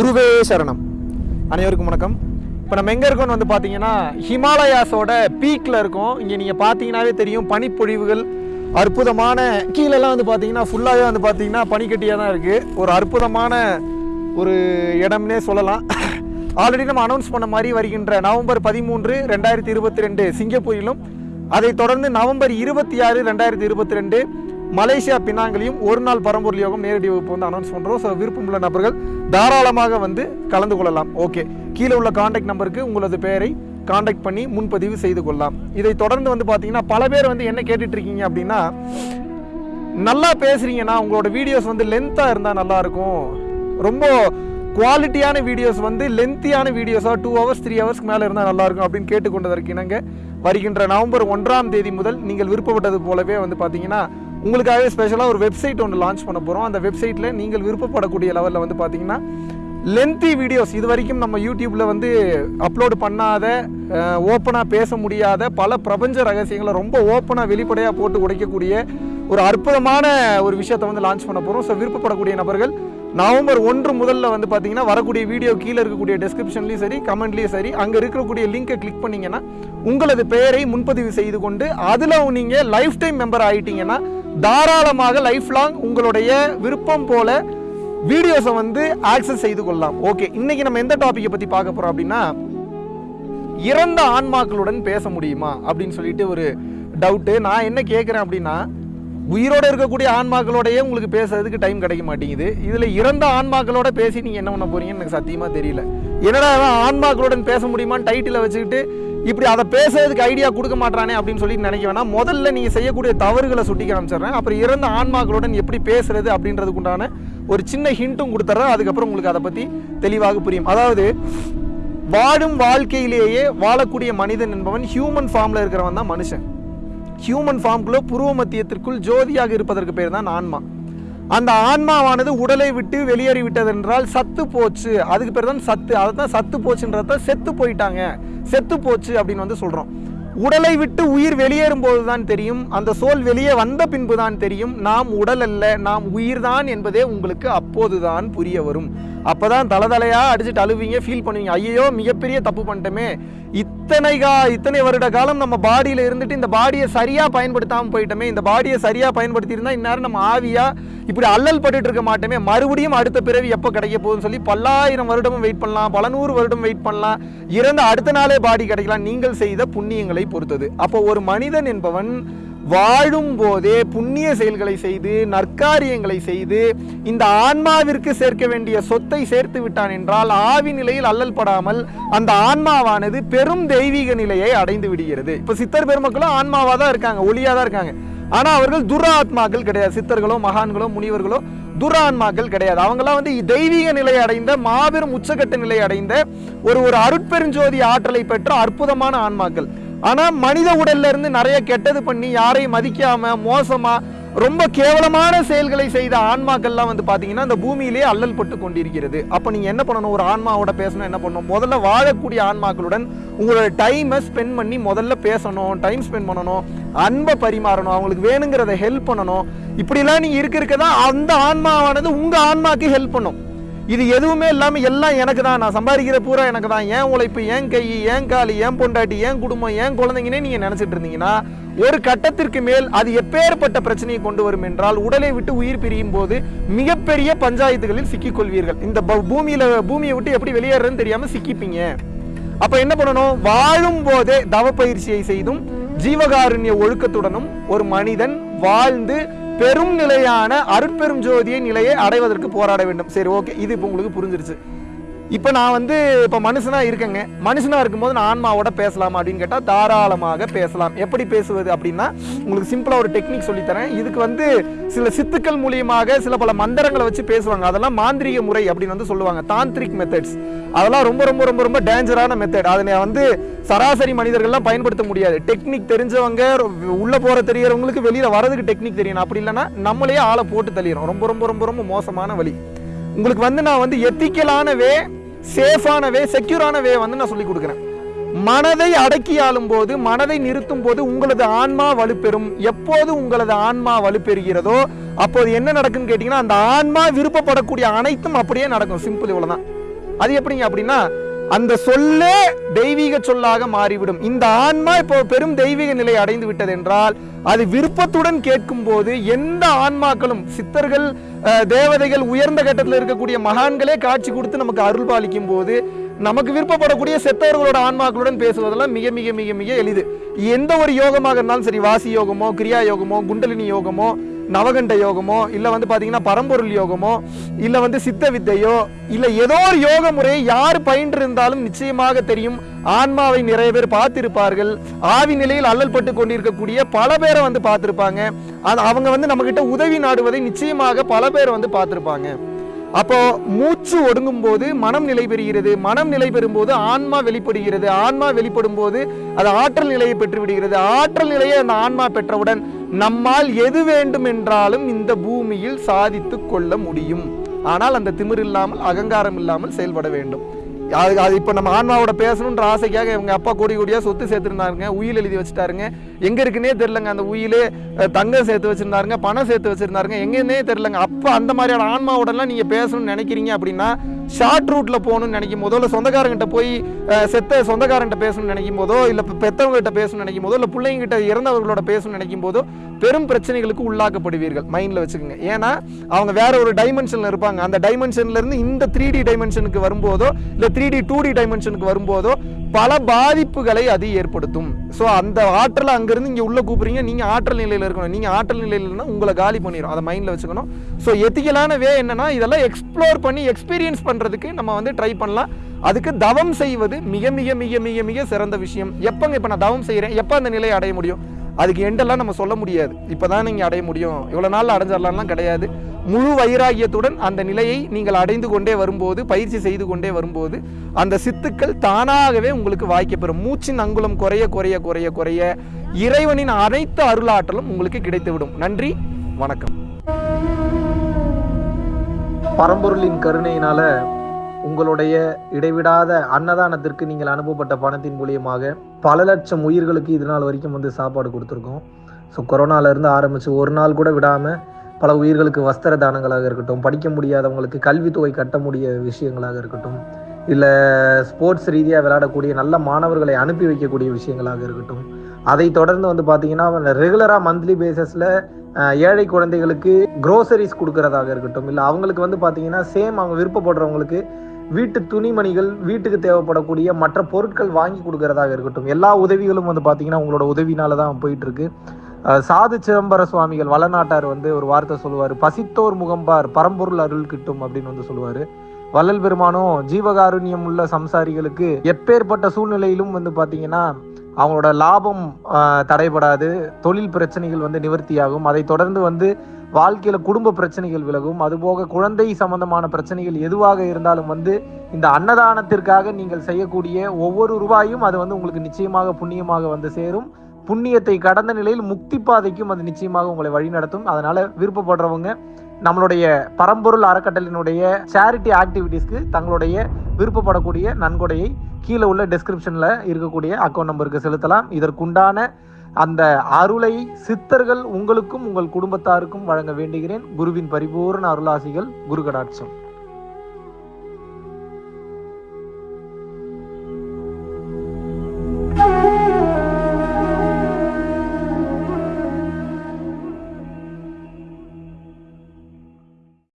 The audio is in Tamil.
குருவே சரணம். அனைவருக்கும் வணக்கம். இப்போ நம்ம எங்கே இருக்கோம்னு வந்து பார்த்தீங்கன்னா ஹிமாலயாஸோட பீக்கில் இருக்கோம். இங்கே நீங்கள் பார்த்தீங்கன்னாவே தெரியும் பனிப்பொழிவுகள் அற்புதமான கீழெல்லாம் வந்து பார்த்தீங்கன்னா ஃபுல்லாகவே வந்து பார்த்தீங்கன்னா பனிக்கட்டியாக தான் இருக்குது ஒரு அற்புதமான ஒரு இடம்னே சொல்லலாம். ஆல்ரெடி நம்ம அனௌன்ஸ் பண்ண மாதிரி வருகின்ற நவம்பர் பதிமூன்று ரெண்டாயிரத்தி இருபத்தி ரெண்டு சிங்கப்பூரிலும் அதை தொடர்ந்து நவம்பர் இருபத்தி ஆறு ரெண்டாயிரத்தி இருபத்தி ரெண்டு மலேசியா பினாங்கிலையும் ஒரு நாள் பரம்பொருள் யோகம் நேரடி வகுப்பு வந்து அனௌன்ஸ் பண்ணுறோம் ஸோ விருப்பமுள்ள நபர்கள் தாராளமாக வந்து கலந்து கொள்ளலாம். ஓகே கீழே உள்ள காண்டாக்ட் நம்பருக்கு உங்களது பெயரை காண்டாக்ட் பண்ணி முன்பதிவு செய்து கொள்ளலாம். இதை தொடர்ந்து வந்து பார்த்தீங்கன்னா பல பேர் வந்து என்ன கேட்டுட்ருக்கீங்க அப்படின்னா நல்லா பேசுகிறீங்கன்னா உங்களோட வீடியோஸ் வந்து லென்த்தாக இருந்தால் நல்லாயிருக்கும் ரொம்ப குவாலிட்டியான வீடியோஸ் வந்து லென்த்தியான வீடியோஸாக டூ ஹவர்ஸ் த்ரீ ஹவர்ஸ்க்கு மேலே இருந்தால் நல்லாயிருக்கும் அப்படின்னு கேட்டுக்கொண்டதற்கு இணங்க வருகின்ற நவம்பர் ஒன்றாம் தேதி முதல் நீங்கள் விருப்பப்பட்டது போலவே வந்து பார்த்தீங்கன்னா உங்களுக்காகவே ஸ்பெஷலாக ஒரு வெப்சைட் ஒன்று லான்ச் பண்ண போகிறோம் அந்த வெப்சைட்டில் நீங்கள் விருப்பப்படக்கூடிய லெவலில் வந்து பார்த்தீங்கன்னா லென்த்தி வீடியோஸ் இது வரைக்கும் நம்ம யூடியூப்பில் வந்து அப்லோடு பண்ணாத ஓப்பனாக பேச முடியாத பல பிரபஞ்ச ரகசியங்களை ரொம்ப ஓப்பனாக வெளிப்படையாக போட்டு உடைக்கக்கூடிய ஒரு அற்புதமான ஒரு விஷயத்தை வந்து லான்ச் பண்ண போகிறோம் ஸோ விருப்பப்படக்கூடிய நபர்கள் நவம்பர் ஒன்று முதல்ல வந்து பார்த்தீங்கன்னா வரக்கூடிய வீடியோ கீழே இருக்கக்கூடிய டெஸ்கிரிப்ஷன்லையும் சரி கமெண்ட்லேயும் சரி அங்கே இருக்கக்கூடிய லிங்கை கிளிக் பண்ணிங்கன்னா உங்களது பெயரை முன்பதிவு செய்து கொண்டு அதில் நீங்கள் லைஃப் டைம் மெம்பர் ஆகிட்டீங்கன்னா தாராளமாக லைஃப் லாங் உங்களுடைய விருப்பம் போல வீடியோஸை வந்து ஆக்சஸ் செய்து கொள்ளலாம். ஓகே இன்னைக்கு நம்ம எந்த டாப்பிக்கை பற்றி பார்க்க போகிறோம் அப்படின்னா இறந்த ஆன்மாக்களுடன் பேச முடியுமா அப்படின்னு சொல்லிட்டு ஒரு டவுட்டு நான் என்ன கேட்குறேன் அப்படின்னா உயிரோட இருக்கக்கூடிய ஆன்மாக்களோடயே உங்களுக்கு பேசுறதுக்கு டைம் கிடைக்க மாட்டேங்குது. இதில் இறந்த ஆன்மாக்களோட பேசி நீங்கள் என்ன பண்ண போறீங்கன்னு எனக்கு சத்தியமாக தெரியல. என்னடா ஆன்மாக்களுடன் பேச முடியுமான்னு டைட்டிலை வச்சுக்கிட்டு இப்படி அதை பேசுறதுக்கு ஐடியா கொடுக்க மாட்டானே அப்படின்னு சொல்லி நினைக்க வேணாம். முதல்ல நீங்கள் செய்யக்கூடிய தவறுகளை சுட்டி காமிச்சிடுறேன். அப்புறம் இறந்த ஆன்மாக்களுடன் எப்படி பேசுறது அப்படின்றதுக்குண்டான ஒரு சின்ன ஹிண்ட்டும் கொடுத்துட்றேன். அதுக்கப்புறம் உங்களுக்கு அதை பற்றி தெளிவாக புரியும். அதாவது வாழும் வாழ்க்கையிலேயே வாழக்கூடிய மனிதன் என்பவன் ஹியூமன் ஃபார்மில் இருக்கிறவன் தான் மனுஷன். ஹியூமன் ஃபார்ம்குள்ளே புருவ மத்தியத்திற்குள் ஜோதியாக இருப்பதற்கு பேர் தான் ஆன்மா. அந்த ஆன்மாவானது உடலை விட்டு வெளியேறி விட்டது என்றால் சத்து போச்சு. அதுக்கு பேர் தான் சத்து. அதை தான் சத்து போச்சுன்றத செத்து போயிட்டாங்க. செத்து போச்சு அப்படின்னு வந்து சொல்கிறோம் உடலை விட்டு உயிர் வெளியேறும் போது தான் தெரியும். அந்த சோல் வெளியே வந்த பின்பு தான் தெரியும். நாம் உடல் அல்ல நாம் உயிர்தான் என்பதே உங்களுக்கு அப்போதுதான் புரிய வரும். அப்போதான் தலை தலையாக அடிச்சுட்டு அழுவீங்க ஃபீல் பண்ணுவீங்க. ஐயோ மிகப்பெரிய தப்பு பண்ணிட்டோமே. இத்தனை கா இத்தனை வருட காலம் நம்ம பாடியில் இருந்துட்டு இந்த பாடியை சரியாக பயன்படுத்தாமல் போயிட்டோமே இந்த பாடியை சரியாக பயன்படுத்தியிருந்தால் இந்நேரம் நம்ம ஆவியாக இப்படி அல்லல் பட்டுட்டு இருக்க மாட்டோமே. மறுபடியும் அடுத்த பிறவி எப்போ கிடைக்க போகுதுன்னு சொல்லி பல்லாயிரம் வருடமும் வெயிட் பண்ணலாம் பல நூறு வருடம் வெயிட் பண்ணலாம். இறந்த அடுத்த நாளே பாடி கிடைக்கலாம். நீங்கள் செய்த புண்ணியங்களை பொறுத்தது. அப்போ ஒரு மனிதன் என்பவன் வாழும் போதே புண்ணிய செயல்களை செய்து நற்காரியங்களை செய்து இந்த ஆன்மாவிற்கு சேர்க்க வேண்டிய சொத்தை சேர்த்து விட்டான் என்றால் ஆவி நிலையில் அல்லல் படாமல் அந்த ஆன்மாவானது பெரும் தெய்வீக நிலையை அடைந்து விடுகிறது. இப்ப சித்தர் பெருமக்களும் ஆன்மாவா தான் இருக்காங்க ஒளியா தான் இருக்காங்க. ஆனா அவர்கள் துராத்மாக்கள் கிடையாது. சித்தர்களோ மகான்களோ முனிவர்களோ துரான்மாக்கள் கிடையாது. அவங்களாம் வந்து தெய்வீக நிலை அடைந்த மாபெரும் உச்சகட்ட நிலை அடைந்த ஒரு ஒரு அருட்பெருஞ்சோதி ஆற்றலை பெற்ற அற்புதமான ஆன்மாக்கள். ஆனால் மனித உடல்ல இருந்து நிறைய கெட்டது பண்ணி யாரையும் மதிக்காம மோசமா ரொம்ப கேவலமான செயல்களை செய்த ஆன்மாக்கள்லாம் வந்து பார்த்தீங்கன்னா அந்த பூமியிலே அல்லல் பட்டு கொண்டிருக்கிறது. அப்போ நீங்கள் என்ன பண்ணணும்? ஒரு ஆன்மாவோட பேசணும் என்ன பண்ணணும்? முதல்ல வாழக்கூடிய ஆன்மாக்களுடன் உங்களோட டைமை ஸ்பெண்ட் பண்ணி முதல்ல பேசணும் டைம் ஸ்பெண்ட் பண்ணணும் அன்பை பரிமாறணும் அவங்களுக்கு வேணுங்கிறத ஹெல்ப் பண்ணணும். இப்படிலாம் நீங்கள் இருக்க இருக்க தான் அந்த ஆன்மாவானது உங்கள் ஆன்மாக்கு ஹெல்ப் பண்ணும். இது எதுவுமே இல்லாமல் எல்லாம் எனக்கு தான். நான் சம்பாதிக்கிற பூரா எனக்கு தான். ஏன் உழைப்பு ஏன் கை ஏன் காலி ஏன் பொண்டாட்டி ஏன் குடும்பம் ஏன் குழந்தைங்கன்னே நீங்கள் நினச்சிட்டு இருந்தீங்கன்னா ஒரு கட்டத்திற்கு மேல் அது எப்பேற்பட்ட பிரச்சனையை கொண்டு வரும் என்றால் உடலை விட்டு உயிர் பிரியும் போது மிகப்பெரிய பஞ்சாயத்துகளில் சிக்கிக்கொள்வீர்கள் இந்த பூமியில் பூமியை விட்டு எப்படி வெளியேறதுன்னு தெரியாமல் சிக்கிப்பீங்க. அப்போ என்ன பண்ணணும்? வாழும் போதே தவ பயிற்சியை செய்தும் ஜீவகாருண்ய ஒழுக்கத்துடனும் ஒரு மனிதன் வாழ்ந்து பெரும் நிலையான அருட்பெரும் ஜோதியை நிலையை அடைவதற்கு போராட வேண்டும். சரி ஓகே இது இப்போ உங்களுக்கு புரிஞ்சிருச்சு. இப்போ நான் வந்து இப்போ மனுஷனாக இருக்கேங்க. மனுஷனாக இருக்கும்போது நான் ஆன்மாவோட பேசலாமா அப்படின்னு கேட்டால் தாராளமாக பேசலாம். எப்படி பேசுவது அப்படின்னா உங்களுக்கு சிம்பிளாக ஒரு டெக்னிக் சொல்லித்தரேன் இதுக்கு வந்து சில சித்துக்கள் மூலியமாக சில பல மந்திரங்களை வச்சு பேசுவாங்க. அதெல்லாம் மாந்திரீக முறை அப்படின்னு வந்து சொல்லுவாங்க. தாந்திரிக் மெத்தட்ஸ் அதெல்லாம் ரொம்ப ரொம்ப ரொம்ப ரொம்ப டேஞ்சரான மெத்தட் அதனை வந்து சராசரி மனிதர்கள்லாம் பயன்படுத்த முடியாது. டெக்னிக் தெரிஞ்சவங்க உள்ளே போகிற தெரியறவங்களுக்கு வெளியில் வரதுக்கு டெக்னிக் தெரியணும். அப்படி இல்லைன்னா நம்மளையே ஆளை போட்டு தள்ளிடும் ரொம்ப ரொம்ப ரொம்ப ரொம்ப மோசமான வழி. உங்களுக்கு வந்து நான் வந்து எத்திக்கலான வே சேஃபான வே செக்யூரான வே வந்து நான் சொல்லி கொடுக்குறேன். மனதை அடக்கி ஆளும் போது மனதை நிறுத்தும் போது உங்களது ஆன்மா வலுப்பெறும். எப்போது உங்களது ஆன்மா வலுப்பெறுகிறதோ அப்போது என்ன நடக்குன்னு கேட்டிங்கன்னா அந்த ஆன்மா விருப்பப்படக்கூடிய அனைத்தும் அப்படியே நடக்கும். சிம்பிள் இவ்வளோதான் அது எப்படிங்க அப்படின்னா அந்த சொல்லே தெய்வீக சொல்லாக மாறிவிடும். இந்த ஆன்மா இப்போ பெரும் தெய்வீக நிலை அடைந்து விட்டது என்றால் அது விருப்பத்துடன் கேட்கும் போது எந்த ஆன்மாக்களும் சித்தர்கள் தேவதைகள் உயர்ந்த கட்டத்தில் இருக்கக்கூடிய மகான்களே காட்சி கொடுத்து நமக்கு அருள் பாலிக்கும் போது நமக்கு விருப்பப்படக்கூடிய செத்தவர்களோட ஆன்மாக்களுடன் பேசுவதெல்லாம் மிக மிக மிக மிக எளிது. எந்த ஒரு யோகமாக இருந்தாலும் சரி வாசி யோகமோ கிரியா யோகமோ குண்டலினி யோகமோ நவகண்ட யோகமோ இல்லை வந்து பார்த்தீங்கன்னா பரம்பொருள் யோகமோ இல்லை வந்து சித்த வித்தையோ இல்லை ஏதோ ஒரு யோக முறையை யார் பயின்று இருந்தாலும் நிச்சயமாக தெரியும். ஆன்மாவை நிறைய பேர் பார்த்திருப்பார்கள். ஆவி நிலையில் அல்லல் பட்டு கொண்டிருக்கக்கூடிய பல பேரை வந்து பார்த்துருப்பாங்க. அது அவங்க வந்து நம்மக்கிட்ட உதவி நாடுவதை நிச்சயமாக பல பேர் வந்து பார்த்துருப்பாங்க. அப்போ மூச்சு ஒடுங்கும் போது மனம் நிலை பெறுகிறது மனம் நிலை பெறும்போது ஆன்மா வெளிப்படுகிறது. ஆன்மா வெளிப்படும் போது அது ஆற்றல் நிலையை பெற்று விடுகிறது ஆற்றல் நிலையை அந்த ஆன்மா பெற்றவுடன் நம்மால் எது வேண்டும் என்றாலும் இந்த பூமியில் சாதித்து கொள்ள முடியும். ஆனால் அந்த திமிர் இல்லாமல் அகங்காரம் இல்லாமல் செயல்பட வேண்டும். அது அது இப்போ நம்ம ஆன்மாவோட பேசணுன்ற ஆசைக்காக இவங்க அப்பா கோடி கோடியாக சொத்து சேர்த்துருந்தாருங்க. உயில் எழுதி வச்சுட்டாருங்க. எங்கே இருக்குன்னே தெரிலங்க அந்த உயிலே. தங்கம் சேர்த்து வச்சிருந்தாருங்க பணம் சேர்த்து வச்சிருந்தாருங்க. எங்கேன்னே தெரிலங்க அப்போ அந்த மாதிரியான ஆன்மாவோடலாம் நீங்கள் பேசணும்னு நினைக்கிறீங்க அப்படின்னா ஷார்ட் ரூட்டில் போகணும்னு நினைக்கும் போதோ இல்லை சொந்தக்காரங்கிட்ட போய் செத்த சொந்தக்காரங்கிட்ட பேசணும்னு நினைக்கும் போதோ இல்லை பெற்றவங்ககிட்ட பேசணும்னு நினைக்கும் போதோ இல்லை பிள்ளைங்கிட்ட இறந்தவர்களோட பேசணும்னு நினைக்கும் போதோ பெரும் பிரச்சனைகளுக்கு உள்ளாக்கப்படுவீர்கள். மைண்டில் வச்சுக்கோங்க. ஏன்னா அவங்க வேற ஒரு டைமென்ஷனில் இருப்பாங்க. அந்த டைமென்ஷன்லேருந்து இந்த த்ரீ டி டைமென்ஷனுக்கு வரும்போதோ இல்லை த்ரீ டி டூ டி டைமென்ஷனுக்கு வரும்போதோ பல பாதிப்புகளை அது ஏற்படுத்தும். ஸோ அந்த ஆற்றலை அங்கேருந்து இங்கே உள்ளே கூப்பிட்றீங்க. நீங்கள் ஆற்றல் நிலையில் இருக்கணும். நீங்கள் ஆற்றல் நிலையில் உங்களை காலி பண்ணிடும் அதை மைண்டில் வச்சுக்கணும். ஸோ எத்திக்கலான வே என்னென்னா இதெல்லாம் எக்ஸ்ப்ளோர் பண்ணி எக்ஸ்பீரியன்ஸ் பண்ணுறதுக்கு நம்ம வந்து ட்ரை பண்ணலாம். அதுக்கு தவம் செய்வது மிக மிக மிக மிக மிக சிறந்த விஷயம். எப்போங்க இப்போ நான் தவம் செய்கிறேன் எப்போ அந்த நிலையை அடைய முடியும்? அதுக்கு எண்டெல்லாம் நம்ம சொல்ல முடியாது. இப்போதான் நீங்கள் அடைய முடியும். இவ்வளோ நாளில் அடைஞ்சிடலாம்லாம் கிடையாது. முழு வைராகியத்துடன் அந்த நிலையை நீங்கள் அடைந்து கொண்டே வரும்போது பயிற்சி செய்து கொண்டே வரும்போது அந்த சித்துக்கள் தானாகவே உங்களுக்கு வாய்க்கப்பெறும் மூச்சின் அங்குலம் குறைய குறைய குறைய குறைய இறைவனின் அனைத்து அருளாற்றலும் உங்களுக்கு கிடைத்துவிடும். நன்றி வணக்கம். பரம்பொருளின் கருணையினால உங்களுடைய இடைவிடாத அன்னதானத்திற்கு நீங்கள் அனுப்பப்பட்ட பணத்தின் மூலியமாக பல லட்சம் உயிர்களுக்கு இது நாள் வரைக்கும் வந்து சாப்பாடு கொடுத்துருக்கோம். ஸோ கொரோனாலேருந்து ஆரம்பித்து ஒரு நாள் கூட விடாமல் பல உயிர்களுக்கு வஸ்திர தானங்களாக இருக்கட்டும் படிக்க முடியாதவங்களுக்கு கல்வித்தொகை கட்ட முடிய விஷயங்களாக இருக்கட்டும் இல்லை ஸ்போர்ட்ஸ் ரீதியாக விளையாடக்கூடிய நல்ல மாணவர்களை அனுப்பி வைக்கக்கூடிய விஷயங்களாக இருக்கட்டும். அதை தொடர்ந்து வந்து பார்த்தீங்கன்னா ரெகுலராக மந்த்லி பேசிஸில் ஏழை குழந்தைகளுக்கு குரோசரிஸ் கொடுக்கறதாக இருக்கட்டும் இல்லை அவங்களுக்கு வந்து பார்த்தீங்கன்னா சேம் அவங்க விருப்பப்படுறவங்களுக்கு வீட்டு துணிமணிகள் வீட்டுக்கு தேவைப்படக்கூடிய மற்ற பொருட்கள் வாங்கி கொடுக்கறதாக இருக்கட்டும். எல்லா உதவிகளும் வந்து பார்த்தீங்கன்னா உங்களோட உதவினால தான் போயிட்டு இருக்கு. சாது சிதம்பர சுவாமிகள் வளநாட்டார் வந்து ஒரு வார்த்தை சொல்லுவார். பசித்தோர் முகம்பார் பரம்பொருள் அருள் கிட்டும் அப்படின்னு வந்து சொல்லுவார். வள்ளல் பெருமானும் ஜீவகாருண்யம் உள்ள சம்சாரிகளுக்கு எப்பேற்பட்ட சூழ்நிலையிலும் வந்து பார்த்தீங்கன்னா அவங்களோட லாபம் தடைபடாது. தொழில் பிரச்சனைகள் வந்து நிவர்த்தியாகும். அதை தொடர்ந்து வந்து வாழ்க்கையில் குடும்ப பிரச்சனைகள் விலகும். அதுபோக குழந்தை சம்பந்தமான பிரச்சனைகள் எதுவாக இருந்தாலும் வந்து இந்த அன்னதானத்திற்காக நீங்கள் செய்யக்கூடிய ஒவ்வொரு ரூபாயும் அது வந்து உங்களுக்கு நிச்சயமாக புண்ணியமாக வந்து சேரும். புண்ணியத்தை கடந்த நிலையில் முக்தி பாதைக்கும் அது நிச்சயமாக உங்களை வழிநடத்தும் அதனால விருப்பப்படுறவங்க நம்மளுடைய பரம்பொருள் அறக்கட்டளினுடைய சேரிட்டி ஆக்டிவிட்டீஸ்க்கு தங்களுடைய விருப்பப்படக்கூடிய நன்கொடையை கீழே உள்ள டிஸ்கிரிப்ஷனில் இருக்கக்கூடிய அக்கௌண்ட் நம்பருக்கு செலுத்தலாம். இதற்குண்டான அந்த அருளை சித்தர்கள் உங்களுக்கும் உங்கள் குடும்பத்தாருக்கும் வழங்க வேண்டுகிறேன். குருவின் பரிபூர்ண அருளாசிகள் குரு கடாட்சம்